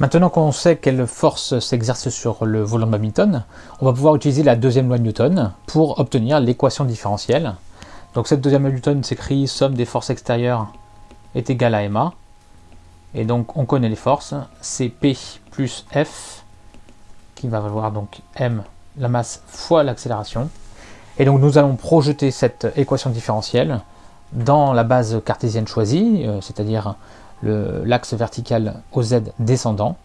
Maintenant qu'on sait quelle force s'exerce sur le volant de badminton, on va pouvoir utiliser la deuxième loi de Newton pour obtenir l'équation différentielle. Donc cette deuxième loi de Newton s'écrit somme des forces extérieures est égale à MA. Et donc on connaît les forces, c'est P plus F qui va valoir donc M, la masse fois l'accélération. Et donc nous allons projeter cette équation différentielle dans la base cartésienne choisie, euh, c'est-à-dire l'axe vertical OZ descendant.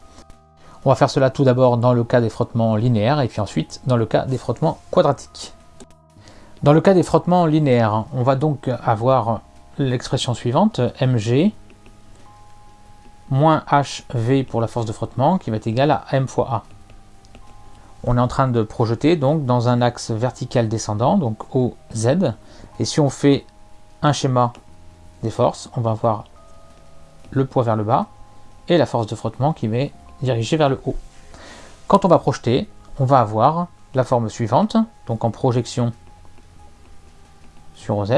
On va faire cela tout d'abord dans le cas des frottements linéaires et puis ensuite dans le cas des frottements quadratiques. Dans le cas des frottements linéaires, on va donc avoir l'expression suivante, mg moins hv pour la force de frottement qui va être égale à m fois a. On est en train de projeter donc dans un axe vertical descendant, donc OZ, et si on fait un schéma des forces, on va avoir le poids vers le bas et la force de frottement qui va diriger vers le haut. Quand on va projeter, on va avoir la forme suivante, donc en projection sur OZ.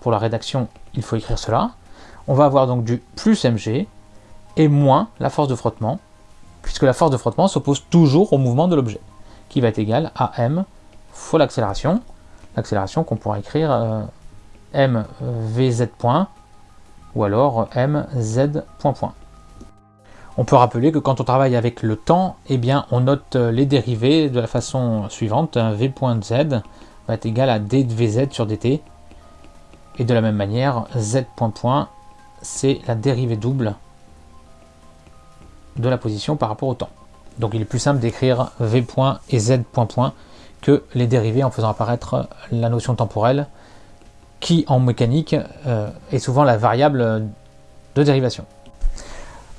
Pour la rédaction, il faut écrire cela. On va avoir donc du plus mg et moins la force de frottement, puisque la force de frottement s'oppose toujours au mouvement de l'objet, qui va être égal à m fois l'accélération, l'accélération qu'on pourra écrire euh, m vz point ou alors point. On peut rappeler que quand on travaille avec le temps, eh bien on note les dérivés de la façon suivante, v point z va être égal à d de vz sur dt, et de la même manière, z c'est la dérivée double de la position par rapport au temps. Donc il est plus simple d'écrire v et z que les dérivés en faisant apparaître la notion temporelle qui en mécanique euh, est souvent la variable de dérivation.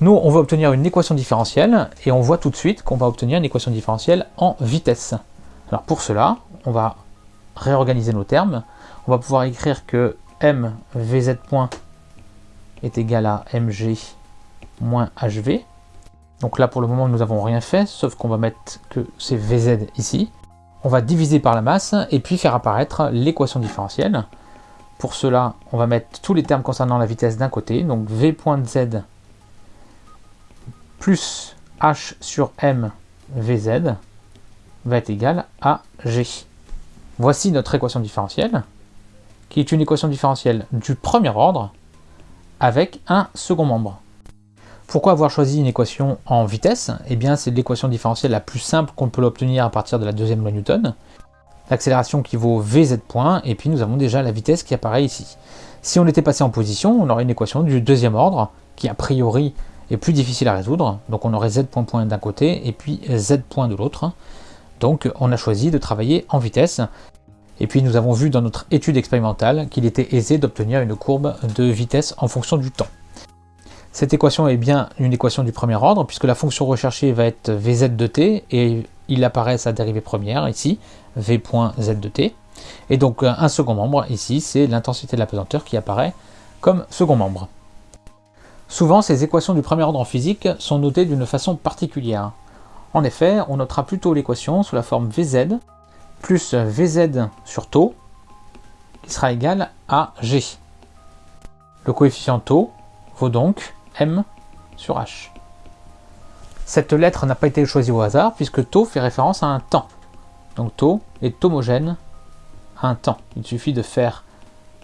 Nous, on va obtenir une équation différentielle et on voit tout de suite qu'on va obtenir une équation différentielle en vitesse. Alors pour cela, on va réorganiser nos termes. On va pouvoir écrire que m vz point est égal à mg moins hv. Donc là, pour le moment, nous n'avons rien fait, sauf qu'on va mettre que c'est vz ici. On va diviser par la masse et puis faire apparaître l'équation différentielle. Pour cela, on va mettre tous les termes concernant la vitesse d'un côté, donc v.z plus h sur m vz va être égal à g. Voici notre équation différentielle, qui est une équation différentielle du premier ordre avec un second membre. Pourquoi avoir choisi une équation en vitesse? Eh bien, c'est l'équation différentielle la plus simple qu'on peut l'obtenir à partir de la deuxième loi Newton l'accélération qui vaut vz point, et puis nous avons déjà la vitesse qui apparaît ici. Si on était passé en position, on aurait une équation du deuxième ordre, qui a priori est plus difficile à résoudre, donc on aurait z point point d'un côté, et puis z point de l'autre. Donc on a choisi de travailler en vitesse, et puis nous avons vu dans notre étude expérimentale qu'il était aisé d'obtenir une courbe de vitesse en fonction du temps. Cette équation est bien une équation du premier ordre, puisque la fonction recherchée va être vz de t, et il apparaît sa dérivée première ici, v.z de t. Et donc un second membre ici, c'est l'intensité de la pesanteur qui apparaît comme second membre. Souvent, ces équations du premier ordre en physique sont notées d'une façon particulière. En effet, on notera plutôt l'équation sous la forme Vz plus Vz sur taux qui sera égal à G. Le coefficient taux vaut donc M sur H. Cette lettre n'a pas été choisie au hasard puisque taux fait référence à un temps. Donc taux est homogène à un temps. Il suffit de faire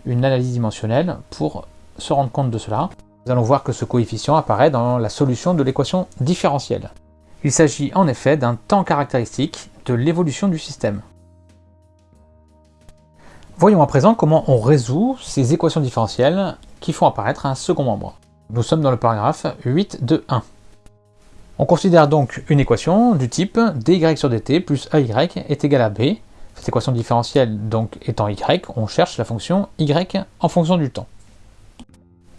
une analyse dimensionnelle pour se rendre compte de cela. Nous allons voir que ce coefficient apparaît dans la solution de l'équation différentielle. Il s'agit en effet d'un temps caractéristique de l'évolution du système. Voyons à présent comment on résout ces équations différentielles qui font apparaître un second membre. Nous sommes dans le paragraphe 8 de 1. On considère donc une équation du type dy sur dt plus ay est égal à b. Cette équation différentielle donc étant y, on cherche la fonction y en fonction du temps.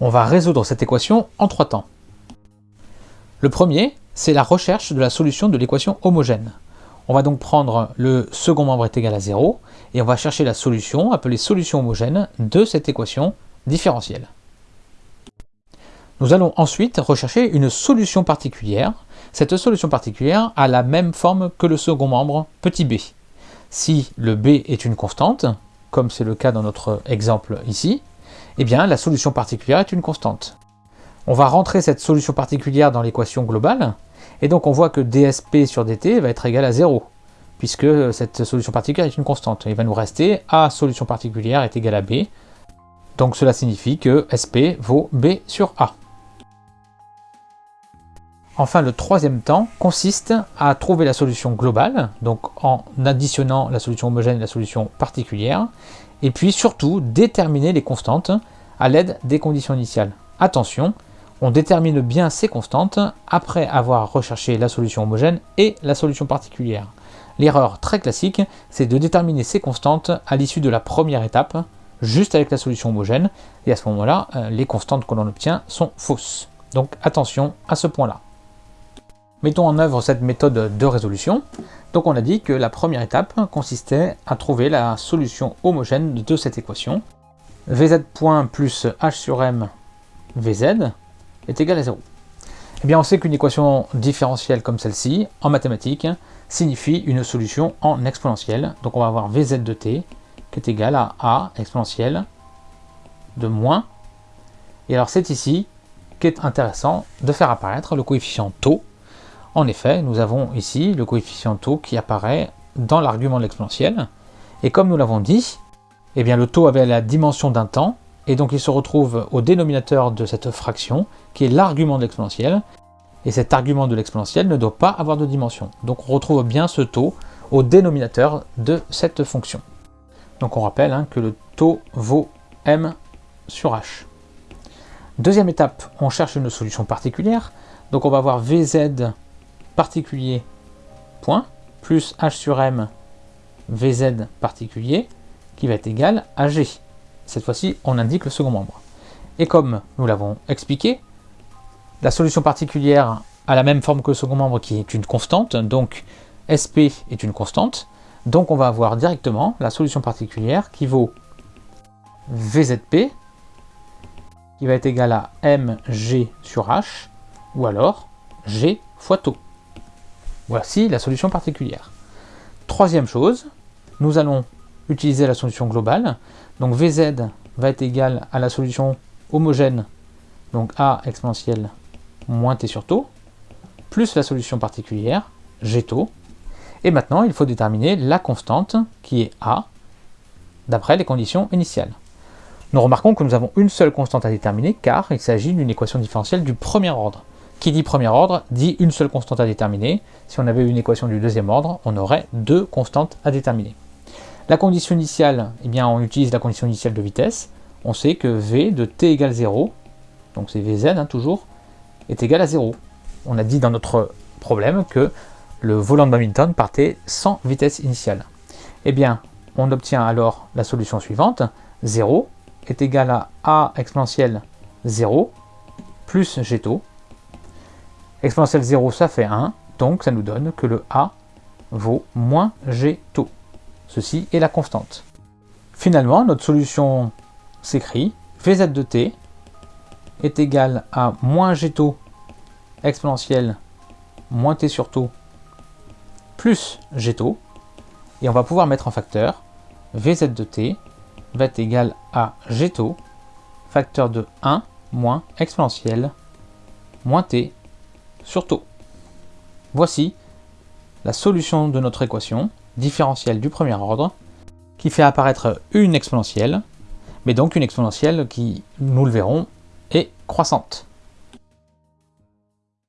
On va résoudre cette équation en trois temps. Le premier, c'est la recherche de la solution de l'équation homogène. On va donc prendre le second membre est égal à 0 et on va chercher la solution, appelée solution homogène, de cette équation différentielle. Nous allons ensuite rechercher une solution particulière cette solution particulière a la même forme que le second membre petit b. Si le b est une constante, comme c'est le cas dans notre exemple ici, eh bien la solution particulière est une constante. On va rentrer cette solution particulière dans l'équation globale, et donc on voit que dsp sur dt va être égal à 0, puisque cette solution particulière est une constante. Il va nous rester a solution particulière est égal à b, donc cela signifie que sp vaut b sur a. Enfin, le troisième temps consiste à trouver la solution globale, donc en additionnant la solution homogène et la solution particulière, et puis surtout déterminer les constantes à l'aide des conditions initiales. Attention, on détermine bien ces constantes après avoir recherché la solution homogène et la solution particulière. L'erreur très classique, c'est de déterminer ces constantes à l'issue de la première étape, juste avec la solution homogène, et à ce moment-là, euh, les constantes que l'on obtient sont fausses. Donc attention à ce point-là. Mettons en œuvre cette méthode de résolution. Donc on a dit que la première étape consistait à trouver la solution homogène de cette équation. Vz point plus h sur m Vz est égal à 0. Eh bien on sait qu'une équation différentielle comme celle-ci, en mathématiques, signifie une solution en exponentielle. Donc on va avoir Vz de t qui est égal à a exponentielle de moins. Et alors c'est ici qu'est intéressant de faire apparaître le coefficient taux en effet, nous avons ici le coefficient taux qui apparaît dans l'argument de l'exponentielle. Et comme nous l'avons dit, eh bien le taux avait la dimension d'un temps, et donc il se retrouve au dénominateur de cette fraction, qui est l'argument de l'exponentielle. Et cet argument de l'exponentielle ne doit pas avoir de dimension. Donc on retrouve bien ce taux au dénominateur de cette fonction. Donc on rappelle hein, que le taux vaut m sur h. Deuxième étape, on cherche une solution particulière. Donc on va voir vz particulier point plus h sur m vz particulier qui va être égal à g. Cette fois-ci, on indique le second membre. Et comme nous l'avons expliqué, la solution particulière a la même forme que le second membre qui est une constante, donc SP est une constante, donc on va avoir directement la solution particulière qui vaut VZP, qui va être égal à MG sur H, ou alors G fois taux. Voici la solution particulière. Troisième chose, nous allons utiliser la solution globale. Donc Vz va être égal à la solution homogène, donc A exponentielle moins t sur taux, plus la solution particulière, g taux. Et maintenant, il faut déterminer la constante, qui est A, d'après les conditions initiales. Nous remarquons que nous avons une seule constante à déterminer, car il s'agit d'une équation différentielle du premier ordre. Qui dit premier ordre dit une seule constante à déterminer. Si on avait une équation du deuxième ordre, on aurait deux constantes à déterminer. La condition initiale, eh bien, on utilise la condition initiale de vitesse. On sait que v de t égale 0, donc c'est vz hein, toujours, est égal à 0. On a dit dans notre problème que le volant de badminton partait sans vitesse initiale. Eh bien, on obtient alors la solution suivante. 0 est égal à a exponentielle 0 plus g Exponentielle 0, ça fait 1, donc ça nous donne que le A vaut moins G taux. Ceci est la constante. Finalement, notre solution s'écrit Vz de t est égal à moins G taux exponentielle moins t sur taux plus G taux. Et on va pouvoir mettre en facteur Vz de t va être égal à G taux facteur de 1 moins exponentielle moins t Surtout, voici la solution de notre équation différentielle du premier ordre qui fait apparaître une exponentielle, mais donc une exponentielle qui, nous le verrons, est croissante.